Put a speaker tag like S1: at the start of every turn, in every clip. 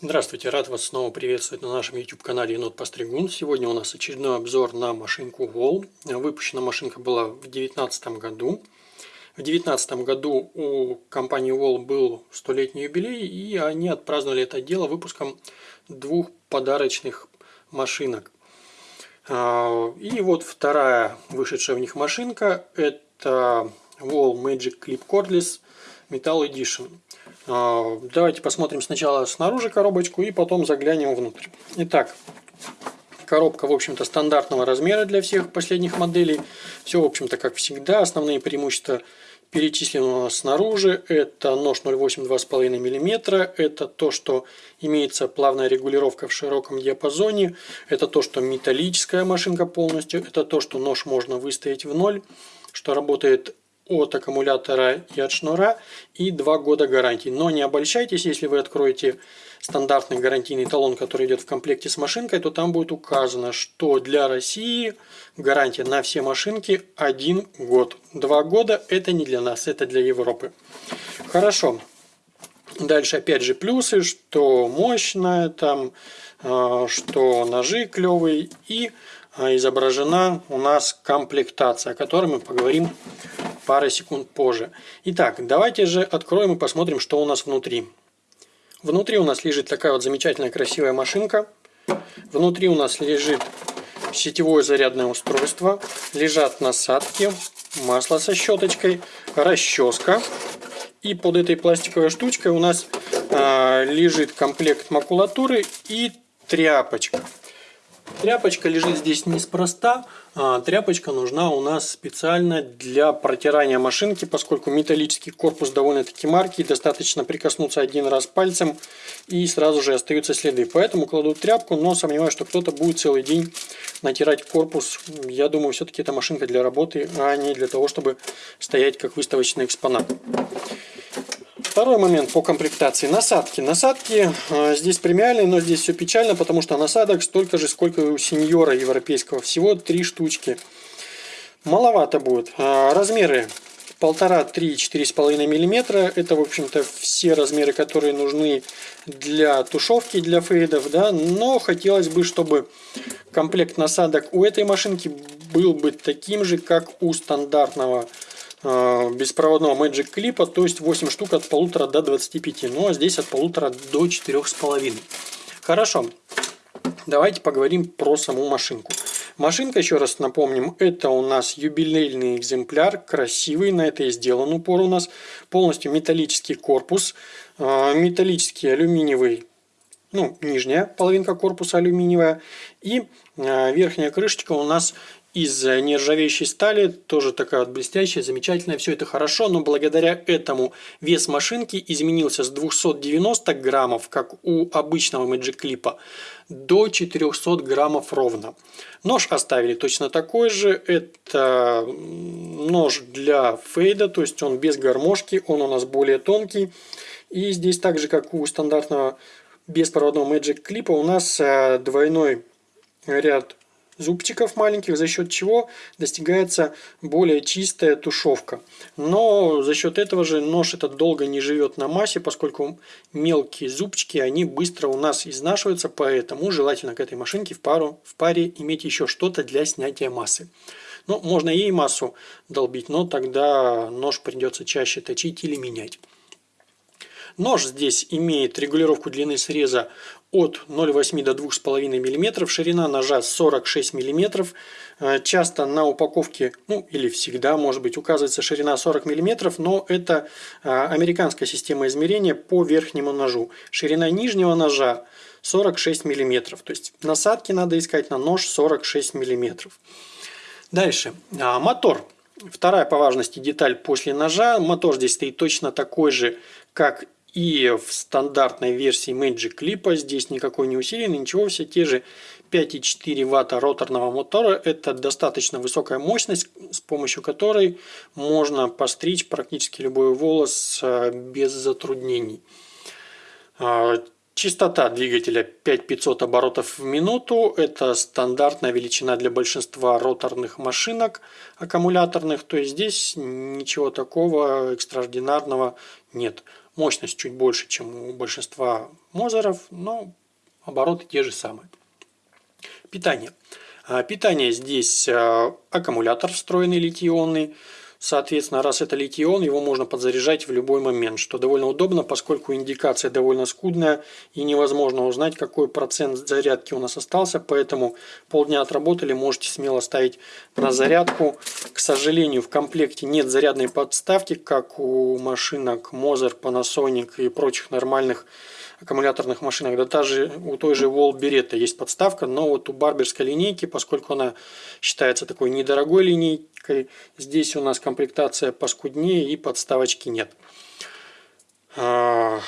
S1: Здравствуйте, рад вас снова приветствовать на нашем YouTube канале Енот Постригун. Сегодня у нас очередной обзор на машинку Wall. Выпущена машинка была в 2019 году. В 2019 году у компании Wall был столетний юбилей, и они отпраздновали это дело выпуском двух подарочных машинок. А, и вот вторая вышедшая в них машинка – это Wall Magic Clip Cordless Metal Edition. А, давайте посмотрим сначала снаружи коробочку и потом заглянем внутрь. Итак, коробка, в общем-то, стандартного размера для всех последних моделей. Все, в общем-то, как всегда. Основные преимущества нас снаружи. Это нож 0,8 2,5 мм. Это то, что имеется плавная регулировка в широком диапазоне. Это то, что металлическая машинка полностью. Это то, что нож можно выставить в ноль. Что работает от аккумулятора и от шнура и 2 года гарантии. Но не обольщайтесь, если вы откроете стандартный гарантийный талон, который идет в комплекте с машинкой, то там будет указано, что для России гарантия на все машинки 1 год. 2 года это не для нас, это для Европы. Хорошо. Дальше опять же плюсы, что мощная, там, э, что ножи клевые и э, изображена у нас комплектация, о которой мы поговорим пары секунд позже. Итак, давайте же откроем и посмотрим, что у нас внутри. Внутри у нас лежит такая вот замечательная красивая машинка. Внутри у нас лежит сетевое зарядное устройство. Лежат насадки, масло со щеточкой, расческа. И под этой пластиковой штучкой у нас э, лежит комплект макулатуры и тряпочка. Тряпочка лежит здесь неспроста. А, тряпочка нужна у нас специально для протирания машинки, поскольку металлический корпус довольно-таки маркий. Достаточно прикоснуться один раз пальцем и сразу же остаются следы. Поэтому кладу тряпку, но сомневаюсь, что кто-то будет целый день натирать корпус. Я думаю, все-таки это машинка для работы, а не для того, чтобы стоять как выставочный экспонат. Второй момент по комплектации. Насадки. Насадки э, здесь премиальные, но здесь все печально, потому что насадок столько же, сколько у сеньора европейского. Всего три штучки. Маловато будет. Э, размеры полтора, три, четыре с половиной миллиметра. Это, в общем-то, все размеры, которые нужны для тушевки, для фейдов, да. Но хотелось бы, чтобы комплект насадок у этой машинки был бы таким же, как у стандартного беспроводного Magic клипа, то есть 8 штук от полутора до 25, ну а здесь от полутора до четырех с половиной. Хорошо, давайте поговорим про саму машинку. Машинка, еще раз напомним, это у нас юбилейный экземпляр, красивый, на это и сделан упор у нас. Полностью металлический корпус, э, металлический алюминиевый, ну, нижняя половинка корпуса алюминиевая. И э, верхняя крышечка у нас из нержавеющей стали, тоже такая вот блестящая, замечательная, все это хорошо, но благодаря этому вес машинки изменился с 290 граммов, как у обычного Magic Clip, до 400 граммов ровно. Нож оставили точно такой же, это нож для фейда, то есть он без гармошки, он у нас более тонкий. И здесь так же, как у стандартного беспроводного Magic Clip, у нас э, двойной ряд зубчиков маленьких, за счет чего достигается более чистая тушевка. Но за счет этого же нож этот долго не живет на массе, поскольку мелкие зубчики, они быстро у нас изнашиваются, поэтому желательно к этой машинке в, пару, в паре иметь еще что-то для снятия массы. Ну, можно ей массу долбить, но тогда нож придется чаще точить или менять. Нож здесь имеет регулировку длины среза от 0,8 до 2,5 мм, ширина ножа 46 мм. Э, часто на упаковке, ну или всегда, может быть, указывается ширина 40 мм, но это э, американская система измерения по верхнему ножу. Ширина нижнего ножа 46 мм, то есть насадки надо искать на нож 46 мм. Дальше, а, мотор. Вторая по важности деталь после ножа. Мотор здесь стоит точно такой же, как и в стандартной версии Magic Clip здесь никакой не усиленный, ничего, все те же 5,4 Вт роторного мотора. Это достаточно высокая мощность, с помощью которой можно постричь практически любой волос э, без затруднений. А, частота двигателя 5500 оборотов в минуту. Это стандартная величина для большинства роторных машинок аккумуляторных. То есть здесь ничего такого экстраординарного нет. Мощность чуть больше, чем у большинства Мозеров, но обороты те же самые. Питание. А, питание здесь а, аккумулятор встроенный литий-ионный. Соответственно, раз это литий-ион, его можно подзаряжать в любой момент, что довольно удобно, поскольку индикация довольно скудная и невозможно узнать, какой процент зарядки у нас остался, поэтому полдня отработали, можете смело ставить на зарядку. К сожалению, в комплекте нет зарядной подставки, как у машинок Moser, Panasonic и прочих нормальных аккумуляторных машинах. Да даже у той же Wall Beretta есть подставка, но вот у барберской линейки, поскольку она считается такой недорогой линейкой, здесь у нас комплектация поскуднее и подставочки нет. А,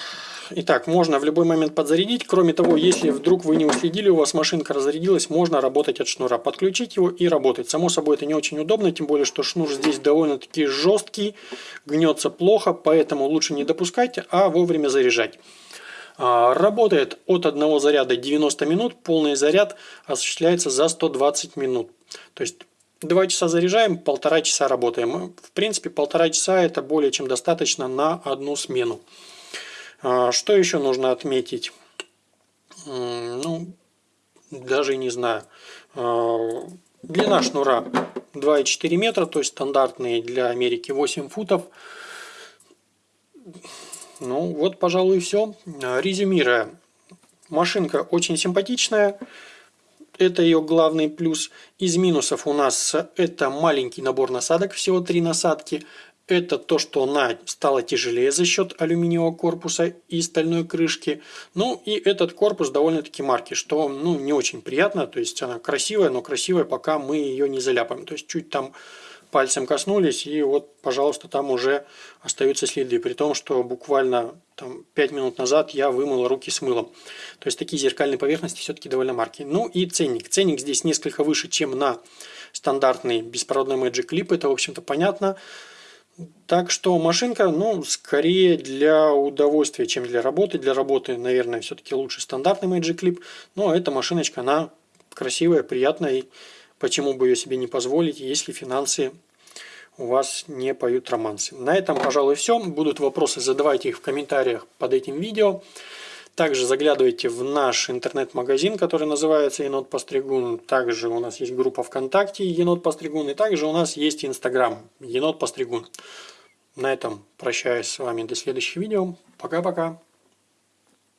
S1: итак, можно в любой момент подзарядить. Кроме того, если вдруг вы не уследили, у вас машинка разрядилась, можно работать от шнура. Подключить его и работать. Само собой, это не очень удобно, тем более, что шнур здесь довольно-таки жесткий, гнется плохо, поэтому лучше не допускайте, а вовремя заряжать. А, работает от одного заряда 90 минут, полный заряд осуществляется за 120 минут. То есть 2 часа заряжаем, полтора часа работаем. В принципе, полтора часа это более чем достаточно на одну смену. А, что еще нужно отметить? Ну, даже не знаю. А, длина шнура 2,4 метра, то есть стандартные для Америки 8 футов. Ну вот, пожалуй, все. Резюмируя, машинка очень симпатичная. Это ее главный плюс. Из минусов у нас это маленький набор насадок, всего три насадки. Это то, что она стала тяжелее за счет алюминиевого корпуса и стальной крышки. Ну и этот корпус довольно-таки марки, что ну, не очень приятно. То есть она красивая, но красивая, пока мы ее не заляпаем. То есть чуть там пальцем коснулись, и вот, пожалуйста, там уже остаются следы, при том, что буквально там, 5 минут назад я вымыл руки с мылом. То есть такие зеркальные поверхности все-таки довольно марки. Ну и ценник. Ценник здесь несколько выше, чем на стандартный беспроводной Magic Clip, это, в общем-то, понятно. Так что машинка, ну, скорее для удовольствия, чем для работы. Для работы, наверное, все-таки лучше стандартный Magic Clip. Но эта машиночка, она красивая, приятная. И почему бы ее себе не позволить, если финансы у вас не поют романсы. На этом, пожалуй, все. Будут вопросы, задавайте их в комментариях под этим видео. Также заглядывайте в наш интернет-магазин, который называется Енот Постригун. Также у нас есть группа ВКонтакте Енот Постригун. И также у нас есть Инстаграм Енот Постригун. На этом прощаюсь с вами до следующего видео. Пока-пока.